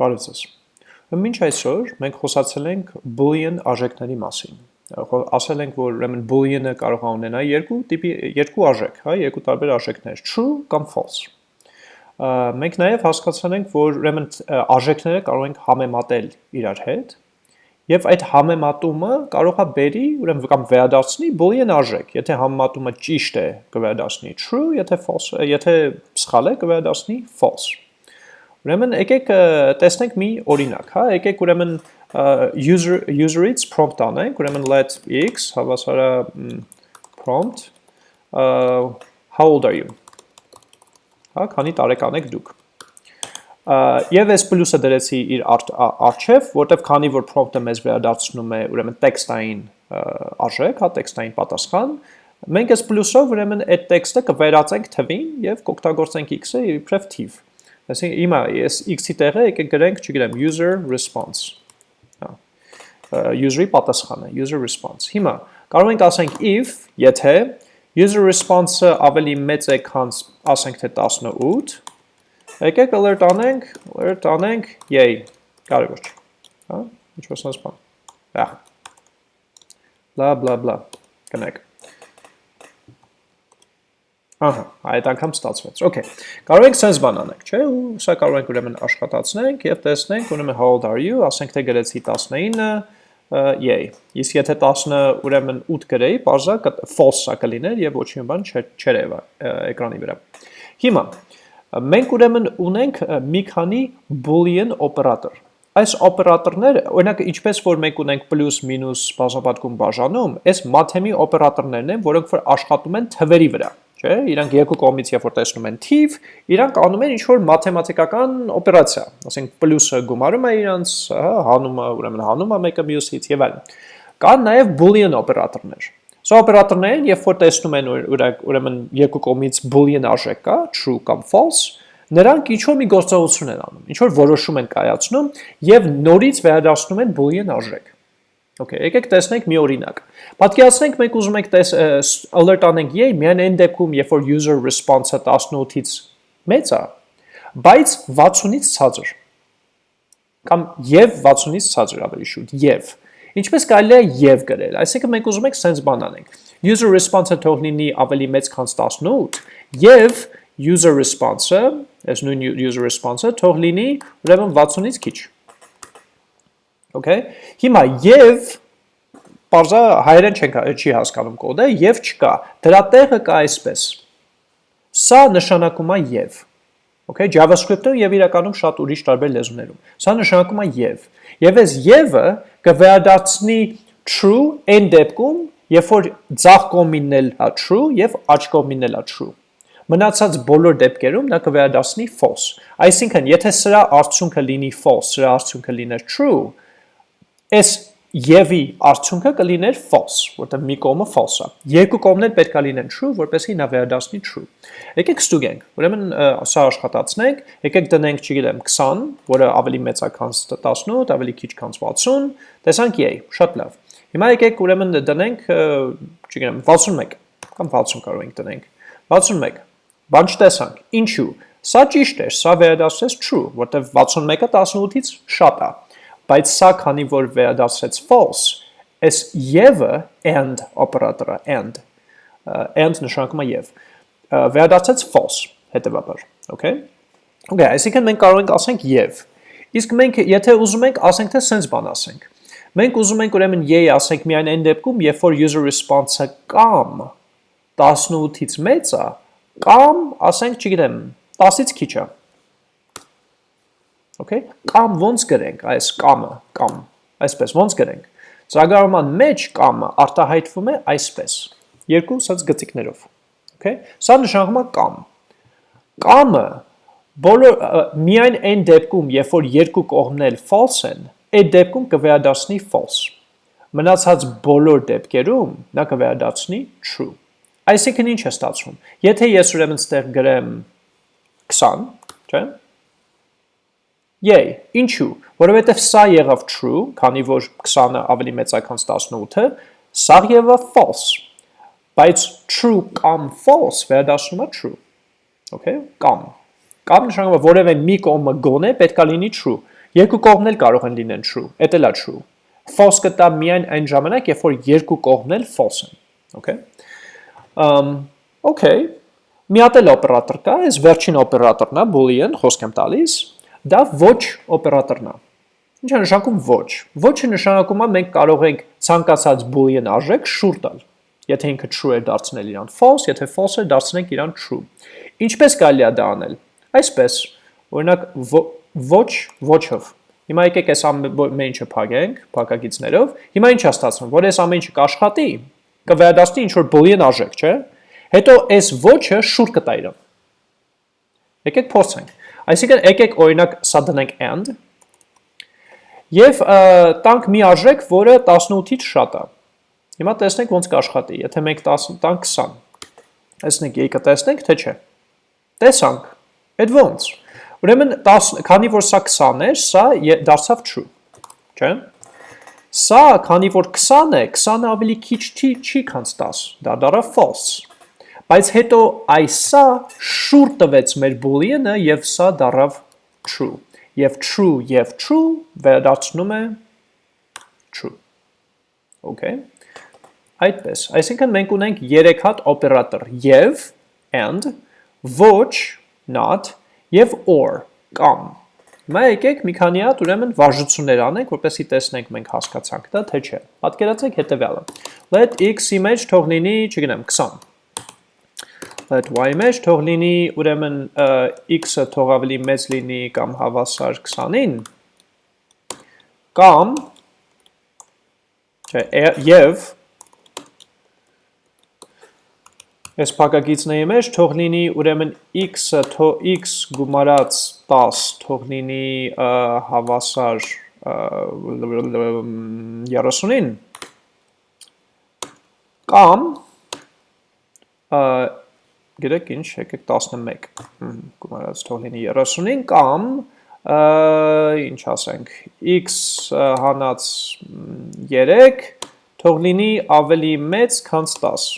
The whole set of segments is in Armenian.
Բարև ձեզ։ Մինչ այսօր մենք խոսացել ենք boolean արժեքների մասին։ Ասել ենք, որ ուրեմն boolean-ը կարող է ունենալ երկու տիպի երկու արժեք, հա, երկու տարբեր արժեքներ՝ true կամ false։ Մենք նաև հասկացել ենք, որ ուրեմն արժեքները կարող ենք համեմատել իրար հետ, եւ այդ համեմատումը կարող է բերի, ուրեմն կամ վերադարձնի boolean արժեք։ Եթե համեմատումը ճիշտ է, կվերադարձնի true, եթե false, եթե սխալ է, կվերադարձնի false։ Ուրեմն եկեք տեսնենք մի օրինակ, հա, եկեք ուրեմն user user-ից prompt անենք, ուրեմն let x հավասարա prompt uh, how old are you? Հա, քանի տարեկան եք դուք։ Եվ այս պլյուսը դրեցի իր արչև, որտեվ քանի որ prompt-ը մեզ վերադարձնում է ուրեմն տեքստային արժեք, հա, տեքստային պատասխան, մենք այս պլյուսով ուրեմն այդ տեքստը կվերածենք թվին եւ կօգտագործենք x-ը իբրև թիվ։ Այսինքն հիմա ես x-ի տեղը եկեք գրենք, չգիտեմ, user response։ Հա։ User-ի պատասխանը, user response։ Հիմա կարող ենք ասենք if, եթե user response-ը ավելի մեծ է, քան ասենք թե 18, եկեք alert անենք, alert անենք yay, կարևոր չէ։ Հա, ինչ-որ sense բան։ Հա։ Bla bla bla։ Կնեք։ Ահա, այդ անգամ ստացվեց։ Okay։ Կարող ենք sense բան անենք, չէ՞, ու սա կարող ենք ուրեմն աշխատացնենք եւ տեսնենք, ուրեմն how old are you, ասենք թե գրեցի 19-ը, yay։ Իսկ եթե 10-ը ուրեմն 8 գրեի, բարձա false-ը կլիներ եւ ոչինչ բան չերևա էկրանի վրա։ Հիմա մենք ուրեմն ունենք մի քանի boolean օպերատոր։ Այս օպերատորները, օրինակ, ինչպես որ մենք ունենք պլյուս, մինուս, բազմապատկում, բաժանում, այս մաթեմի օպերատորներն են, որոնք որ աշխատում են թվերի վրա չէ, իրանք երկու կողմից երբ որ տեսնում են թիվ, իրանք անում են ինչ-որ մաթեմատիկական օպերացիա, ասենք պլյուսը գումարում է իրանց, հա, հանումը, ուրեմն հանում է մեկը մյուսից եւ այլն։ Կան նաեւ boolean օպերատորներ։ Սա օպերատորներն, երբ որ տեսնում են ուրեմն երկու կողմից boolean արժեք կա, true կամ false, նրանք ինչ-որ մի գործողություն են անում, ինչ-որ որոշում են կայացնում եւ նորից վերադառնում են boolean արժեք։ Okay, եկեք տեսնենք մի օրինակ։ Պատկերացնենք մենք ուզում ենք տես alert անենք yay, միայն այն դեպքում, երբ որ user response-ը 18-ից մեծ է, բայց 60-ից ցածր։ Կամ եւ 60-ից ցածր ավելի շուտ, եւ։ Ինչպես կարելի է եւ գրել։ Այսինքն մենք ուզում ենք sense բան անենք։ User response-ը թող լինի ավելի մեծ քան 18 եւ user response-ը, այս նույն user response-ը թող լինի ուրեմն 60-ից քիչ։ Okay։ Հիմա եւ Պարզա հայերեն չենք չի հասկանում կոդը եւ չկա։ Դրա տեղը կա այսպես։ Սա նշանակում է եւ։ Okay, JavaScript-ում եւ իրականում շատ ուրիշ տարբեր լեզուներում։ Սա նշանակում է եւ։ Եվ այս եւ-ը կվերադարձնի true այն դեպքում, երբ որ ցախ կողմինն էլ է true եւ աջ կողմինն էլ է true։ Մնացած բոլոր դեպքերում նա կվերադարձնի false։ Այսինքն, եթե սրա արդյունքը լինի false, սրա արդյունքը լիներ true, այս Եվի արդյունքը կլիներ false, որտեղ մի կողմը false է։ Երկու կողմներ պետք է լինեն true, որպեսզի նա վերադառնի true։ Եկեք ստուգենք։ Ուրեմն սա աշխատացնենք, եկեք դնենք, չգիտեմ, 20, որը ավելի մեծ է քան 18, ավելի քիչ քան 60, տեսանք yay, շատ լավ։ Հիմա եկեք ուրեմն դնենք, չգիտեմ, 61 կամ 60 կարող ենք դնենք։ 61։ Բան չտեսանք։ Ինչու։ Սա ճիշտ է, սա վերադարձեց true, որտեղ 61-ը 18-ից շատ է բայց սա քանի որ վերադասեց false, այս եւ-ը and օպերատորը and and նշանակում է եւ վերադասեց false հետեւաբար, okay? Okay, այսինքն մենք կարող ենք ասենք եւ։ Իսկ մենք եթե ուզում ենք ասենք թե sense բան ասենք։ Մենք ուզում ենք ուրեմն yay ասենք միայն այն դեպքում, երբ որ user response-ը կամ 18-ից մեծ է, կամ ասենք, չգիտեմ, 10-ից քիչ է։ Okay? Կամ ոնց գրենք այս կամը, կամ այսպես ոնց գրենք։ Ծրագրավորման մեջ կամը արտահայտվում է այսպես։ Երկու սած գծիկներով։ Okay? Սա նշանակում է կամ։ Կամը բոլոր միայն այն դեպքում, երբ որ երկու կողմն էլ false են, այդ դեպքում կվերադառնի false։ Մնացած բոլոր դեպքերում նա կվերադառնի true։ Այսինքն ինչ է ստացվում։ Եթե ես ուրեմն ստեղ գրեմ 20, չէ՞, Yay, ինչու, որովհետև սա եղավ true, քանի որ 20-ը ավելի մեծ է քան 18-ը, սա եղավ false, բայց true կամ false վերադասնում է true, okay, կամ, կամ նշանակում է որևէ մի կողմը գոնե պետք է լինի true, Երկու կողմն էլ կարող են լինեն true, դա էլ է true։ False կտա միայն այն ժամանակ, երբ որ երկու կողմն էլ false են, okay։ Um, okay, մի հատ էլ օպերատոր կա, այս վերջին օպերատորն է, boolean, խոսք եմ տալիս, դա ոչ օպերատորն է։ Ինչ է նշանակում ոչ։ Ոչը նշանակում է մենք կարող ենք ցանկացած boolean արժեք շուր տալ։ Եթե ինքը true է դարձնել իրան false, եթե false է դարձնենք իրան true։ Ինչպես կարելի է դա անել։ Այսպես, օրինակ ոչ ոչով Հիմա եկեք այս ամեն ինչը փակենք, փակագիծներով։ Հիմա ինչ է ստացվում, որ այս ամեն ինչը կաշխատի, կվերադասնի ինչ որ boolean արժեք, չէ՞։ Հետո այս ոչը շուր կտա իրան։ Եկեք փորձենք։ Այսինքն եկեք օրինակ սա դնենք and եւ տանք մի արժեք, որը 18-ից շատ է։ Հիմա տեսնենք ոնց կաշխատի։ Եթե մենք 10 տանք 20։ Տեսնենք, եկա տեսնենք, թե չէ։ Տեսանք։ Այդ ոնց։ Ուրեմն 10, քանի որ սա 20 էր, սա դարձավ true, չէ՞։ Սա, քանի որ 20 է, 20-ը ավելի քիչ չի, չի քան 10, դա դառավ false։ Բայց հետո այսա շուր տվեց մեր boolean-ը եւ սա դառավ true։ Եվ true եւ true վերադառնում է true։ Okay։ Այդպես, այսինքն մենք ունենք 3 հատ օպերատոր. Եւ and, ոչ, not եւ or կամ Հիմա եկեք մի քանի հատ ուրեմն վարժություններ անենք, որպեսզի տեսնենք մենք հասկացանք դա թե չէ։ Պատկերացրեք հետեւյալը։ Let x-ի մեջ թող լինի, չգիտեմ, 20։ Let y-ի մեջ թող լինի, ուրեմն x-ը թող ավելի մեծ լինի կամ հավասար 20-ին։ Կամ չէ, եւ այս փակագիծների մեջ թող լինի ուրեմն x-ը թող x գումարած 10 թող լինի հավասար 30-ին կամ գիտեք ինչ, եկեք 11 գումարած թող լինի 30-ին կամ ինչ ասենք x հանած 3 թող լինի ավելի մեծ քան 10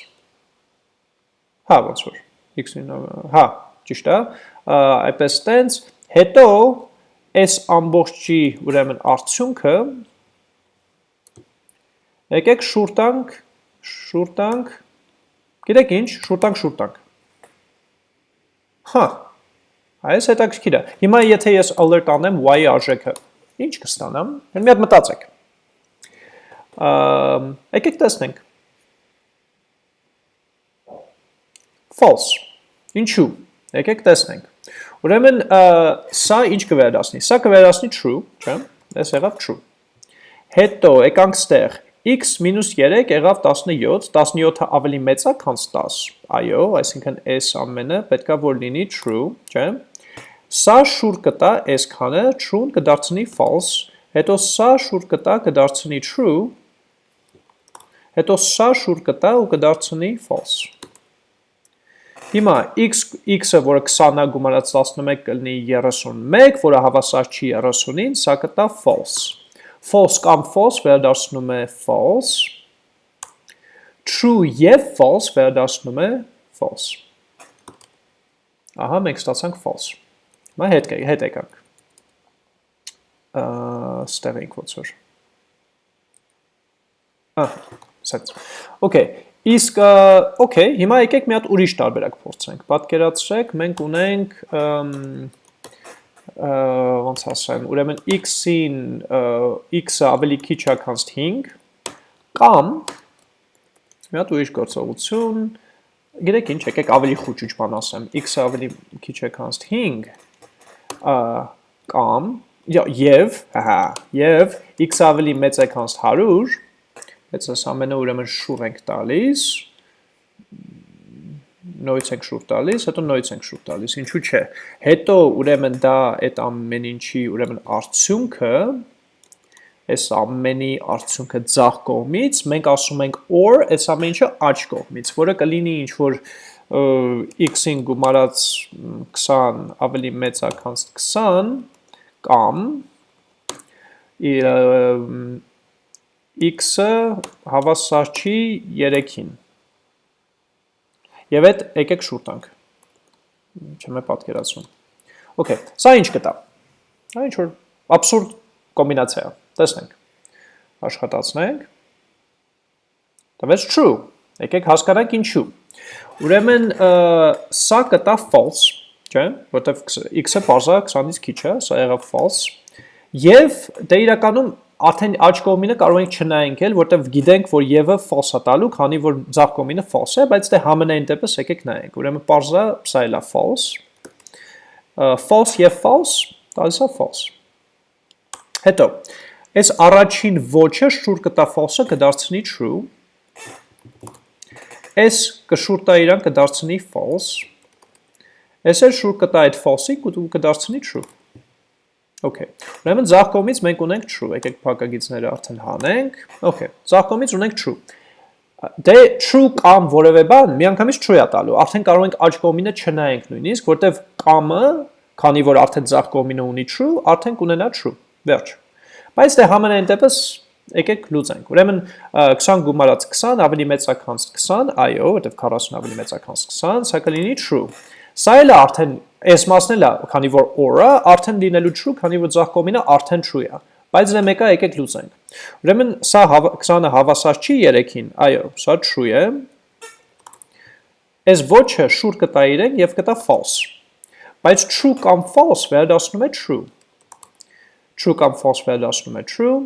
Հա, ոնց որ x-ին, հա, ճիշտ է, այպես տենց, հետո այս ամբողջի ուրեմն արդյունքը եկեք շուրտանք, շուրտանք, գիտեք ինչ, շուրտանք, շուրտանք։ Հա, այս հետաքրքիր է։ Հիմա եթե ես alert անեմ y-ի արժեքը, ինչ կստանամ։ Մի հատ մտածեք։ Եկեք տեսնենք։ false։ Ինչու։ Եկեք տեսնենք։ Ուրեմն սա ինչ կվերադասնի։ Սա կվերադասնի true, չէ՞։ Այս եղավ true։ Հետո եկանք ստեղ x 3 եղավ 17, 17-ը ավելի մեծ է, քան 10։ Այո, այսինքն այս ամենը պետքա որ լինի true, չէ՞։ Սա շուր կտա այսքանը, true-ն կդարձնի false, հետո սա շուր կտա կդարձնի true, հետո սա շուր կտա ու կդարձնի false։ Հիմա x x-ը, որը 20-ը գումարած 11 կլինի 31, որը հավասար չի 30-ին, սա կտա false։ False կամ false վերադարձնում է false։ True եւ false վերադարձնում է false։ Ահա մենք ստացանք false։ Հիմա հետ հետ եկանք։ Ստեղ ենք ոնց որ։ Ահա, սենց։ Okay, Իսկ օքեյ, հիմա եկեք մի հատ ուրիշ տարբերակ փորձենք։ Պատկերացրեք, մենք ունենք ոնց ասեմ, ուրեմն x-ին x-ը ավելի քիչ է քան 5 կամ մի հատ ուրիշ գործողություն, գիտեք ինչ, եկեք ավելի խուճուճ բան ասեմ, x-ը ավելի քիչ է քան 5 կամ եւ, հա, եւ x-ը ավելի մեծ է քան 100 Բայց այս ամենը ուրեմն շուր ենք տալիս, նույնց ենք շուր տալիս, հետո նույնց ենք շուր տալիս, ինչու չէ։ Հետո ուրեմն դա այդ ամեն ինչի ուրեմն արդյունքը, այս ամենի արդյունքը ձախ կողմից, մենք ասում ենք or այս ամեն ինչը աջ կողմից, որը կլինի ինչ որ x-ին գումարած 20 ավելի մեծ է քան 20 կամ x-ը հավասար չի 3-ին։ Եվ այդ եկեք շուտ տանք։ Չեմ է պատկերացնում։ Okay, սա ինչ կտա։ Սա ինչ որ Абսուրդ կոմբինացիա։ Տեսնենք։ Աշխատացնենք։ Տվեց true։ Եկեք հասկանանք ինչու։ Ուրեմն սա կտա false, չէ՞, որտեվ x-ը բարձա 20-ից քիչ է, սա եղավ false։ Եվ դե իրականում արդեն աջ կողմինը կարող ենք չնայենք էլ, որտեվ գիտենք, որ եւ-ը false է տալու, քանի որ ձախ կողմինը false է, բայց դե համենայն դեպս եկեք նայենք։ Ուրեմն parza սա էլա false։ False եւ false, տալիս է false։ Հետո, այս առաջին ոչը շուր կտա false-ը կդարձնի true։ Այս կշուր տա իրան կդարձնի false։ Այս էլ շուր կտա այդ false-ի կդարձնի true։ Okay։ Ուրեմն ձախ կողմից մենք ունենք true, եկեք փակագիծները արդեն հանենք։ Okay, ձախ կողմից ունենք true։ Դե true կամ որևէ բան միանգամից true է տալու։ Արդեն կարող ենք աջ կողմինը չնայենք նույնիսկ, որտեվ կամը, քանի որ արդեն ձախ կողմինը ունի true, արդեն կունենա true։ Վերջ։ Բայց դե համենայն դեպս եկեք լուծենք։ Ուրեմն 20 գումարած 20 ավելի մեծ է քան 20, այո, որտեվ 40 ավելի մեծ է քան 20, սա կլինի true։ Սա էլ արդեն այս մասն էլ է, քանի որ or-ը արդեն լինելու true, քանի որ ձախ կողմինը արդեն true է։ Բայց դե մեկը եկեք լուծենք։ Ուրեմն սա 20-ը հավասար չի 3-ին, այո, սա true է։ Այս ոչը շուր կտա իրեն եւ կտա false։ Բայց true կամ false վերադառնում է true։ True կամ false վերադառնում է true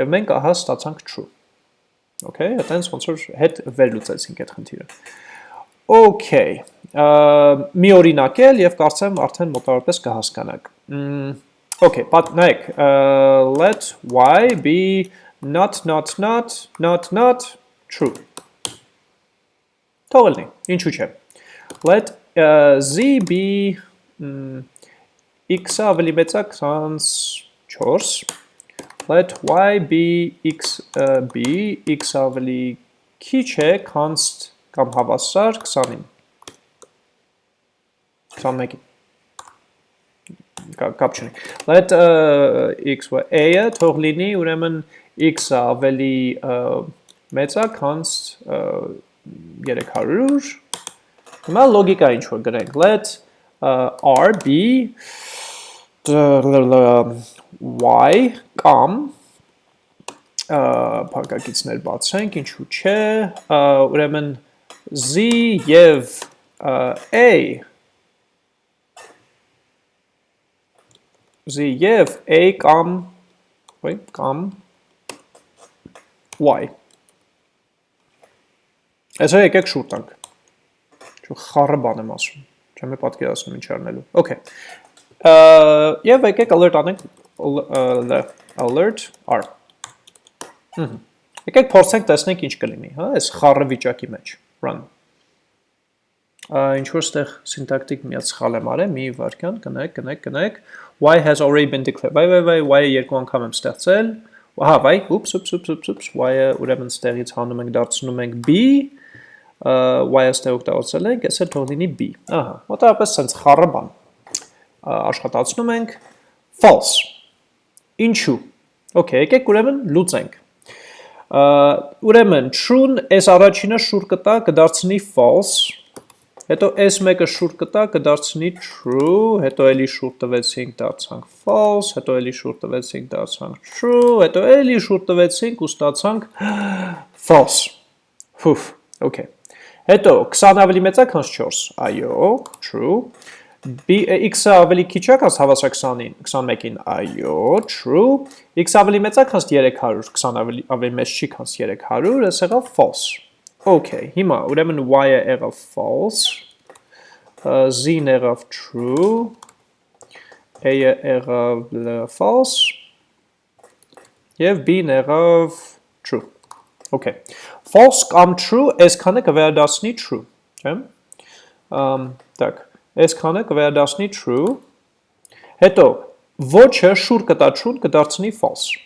եւ մենք ահա ստացանք true։ Okay, այտենց ոնց որ հետ վերլուծեցինք այդ խնդիրը։ Okay, մի օրինակ էլ եւ կարծեմ արդեն մոտավորապես կհասկանաք։ Okay, but նայեք, let y be not not not not not true։ Թողնի, ինչու՞ չէ։ Let z be x-ը ավելի մեծ է 24 let y be x uh, be x ավելի քիչ է const կամ հավասար 20-ին։ 21-ին։ Կապ չունի։ Let x ու a-ը թող լինի, ուրեմն x-ը ավելի մեծ է, քան 300։ Հիմա լոգիկա ինչ որ գրենք։ Let r be y կամ փակագիծներ բացենք, ինչու՞ չէ, ուրեմն z եւ a z եւ a կամ ոյ կամ y Այսօր եկեք շուտ տանք։ Չէ խառը բան եմ ասում։ Չեմ պատկերացնում ինչ արնելու։ Okay։ Եվ եկեք alert անենք alert r։ Եկեք փորձենք տեսնենք ինչ կլինի, հա, այս խառը վիճակի մեջ run։ Ինչ որ ստեղ syntactic միած սխալ եմ արել, մի վարքյան, կնեք, կնեք, կնեք, y has already been declared, վայ, վայ, վայ, y-ը երկու անգամ եմ ստեղծել, ահա, վայ, ուպս, ուպս, ուպս, ուպս, ուպս, y-ը ուրեմն ստեղից հանում ենք, դարձնում ենք b, y-ը ստեղ օգտագործել ենք, այսը թող լինի b, ահա, մոտավորապես սենց խառը բան, աշխատացնում ենք, false, ինչու, okay, եկեք ուրեմն լուծենք, ուրեմն true-ն այս առաջինը շուր կտա կդարձնի false, հետո այս մեկը շուր կտա կդարձնի true, հետո էլի շուր տվեցինք դարձանք false, հետո էլի շուր տվեցինք դարձանք true, հետո էլի շուր տվեցինք ու ստացանք false։ Ֆուֆ, okay։ Հետո 20 ավելի մեծ է քան 4։ Այո, true x-ը ավելի քիչ է քան հավասար 20-ին, 21-ին, այո, true, x ավելի մեծ է քան 300, 20 ավելի ավելի մեծ չի քան 300, այս եղավ false։ Okay, հիմա ուրեմն y-ը եղավ false, z-ն եղավ true, a-ը եղավ false, եւ b-ն եղավ true։ Okay։ False կամ true այսքանը կվերադառնի true, չէ՞։ Ամ, так այսքանը կվերադասնի true, հետո ոչը շուր կտա true կդարձնի false,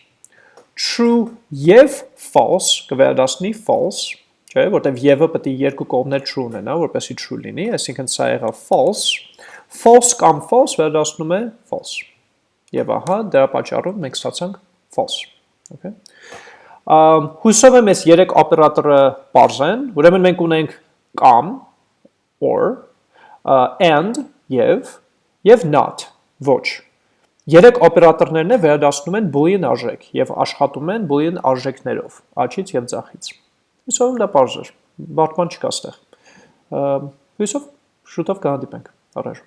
true և false կվերադասնի false, չէ, որտև եվը պետք է երկու կողմներ true ունենա, որպեսի true լինի, այսինքն սա եղավ false, false կամ false վերադասնում է false։ Եվ ահա դրա պատճառով մենք ստացանք false։ Okay։ Հույսով եմ այս երեք օպերատորը բարձ են, ուրեմն մենք ունենք կամ or and եւ եւ not ոչ. Երեք օպերատորներն է վերադասնում են boolean արժեք եւ աշխատում են boolean արժեքներով, աչից եւ ձախից։ Հուսով դա բարձր, բարդման չկա ստեղ։ Հույսով շուտով կհանդիպենք։ Առաջ